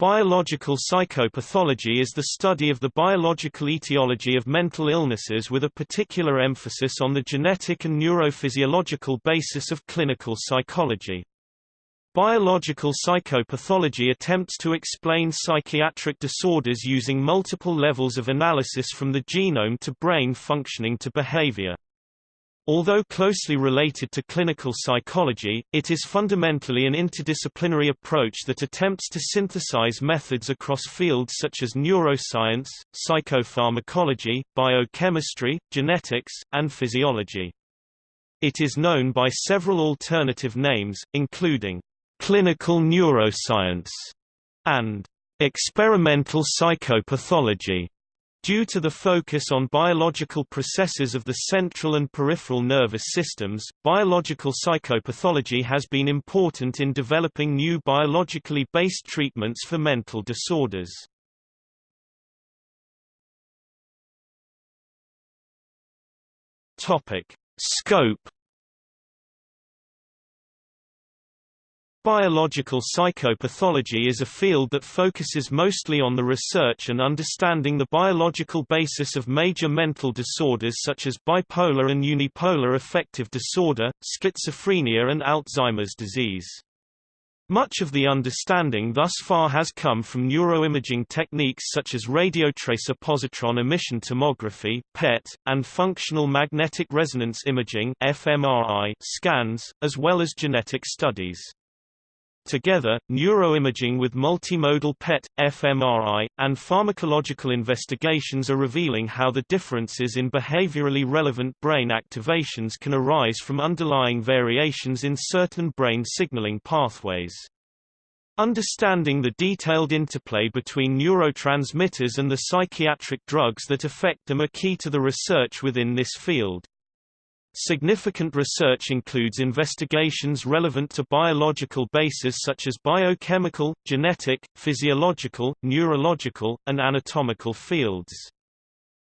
Biological psychopathology is the study of the biological etiology of mental illnesses with a particular emphasis on the genetic and neurophysiological basis of clinical psychology. Biological psychopathology attempts to explain psychiatric disorders using multiple levels of analysis from the genome to brain functioning to behavior. Although closely related to clinical psychology, it is fundamentally an interdisciplinary approach that attempts to synthesize methods across fields such as neuroscience, psychopharmacology, biochemistry, genetics, and physiology. It is known by several alternative names, including clinical neuroscience and experimental psychopathology. Due to the focus on biological processes of the central and peripheral nervous systems, biological psychopathology has been important in developing new biologically based treatments for mental disorders. Topic: Scope Biological psychopathology is a field that focuses mostly on the research and understanding the biological basis of major mental disorders such as bipolar and unipolar affective disorder, schizophrenia and Alzheimer's disease. Much of the understanding thus far has come from neuroimaging techniques such as radiotracer positron emission tomography (PET) and functional magnetic resonance imaging (fMRI) scans, as well as genetic studies. Together, neuroimaging with multimodal PET, fMRI, and pharmacological investigations are revealing how the differences in behaviorally relevant brain activations can arise from underlying variations in certain brain signaling pathways. Understanding the detailed interplay between neurotransmitters and the psychiatric drugs that affect them are key to the research within this field. Significant research includes investigations relevant to biological bases such as biochemical, genetic, physiological, neurological, and anatomical fields.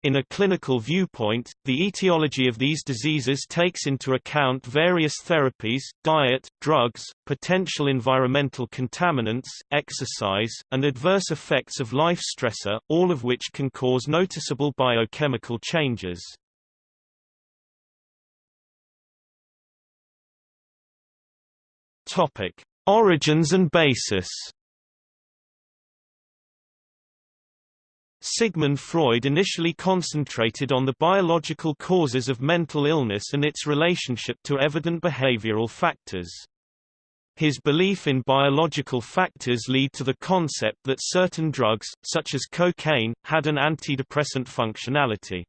In a clinical viewpoint, the etiology of these diseases takes into account various therapies, diet, drugs, potential environmental contaminants, exercise, and adverse effects of life stressor, all of which can cause noticeable biochemical changes. Topic: Origins and basis. Sigmund Freud initially concentrated on the biological causes of mental illness and its relationship to evident behavioral factors. His belief in biological factors lead to the concept that certain drugs, such as cocaine, had an antidepressant functionality.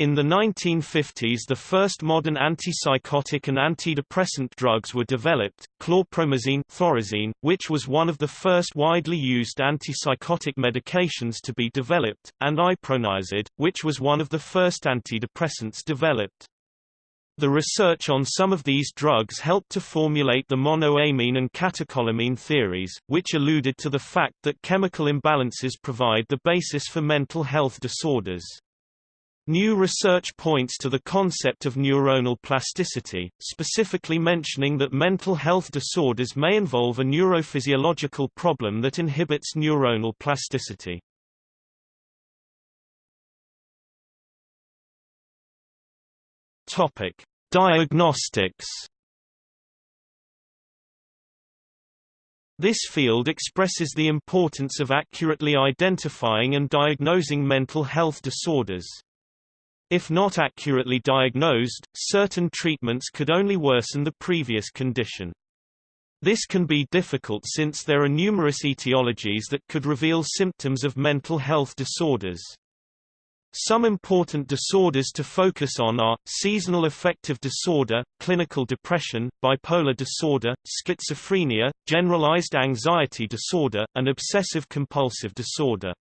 In the 1950s the first modern antipsychotic and antidepressant drugs were developed, chlorpromazine thorazine, which was one of the first widely used antipsychotic medications to be developed, and iproniazid, which was one of the first antidepressants developed. The research on some of these drugs helped to formulate the monoamine and catecholamine theories, which alluded to the fact that chemical imbalances provide the basis for mental health disorders. New research points to the concept of neuronal plasticity, specifically mentioning that mental health disorders may involve a neurophysiological problem that inhibits neuronal plasticity. Topic: Diagnostics. This field expresses the importance of accurately identifying and diagnosing mental health disorders. If not accurately diagnosed, certain treatments could only worsen the previous condition. This can be difficult since there are numerous etiologies that could reveal symptoms of mental health disorders. Some important disorders to focus on are, seasonal affective disorder, clinical depression, bipolar disorder, schizophrenia, generalized anxiety disorder, and obsessive-compulsive disorder.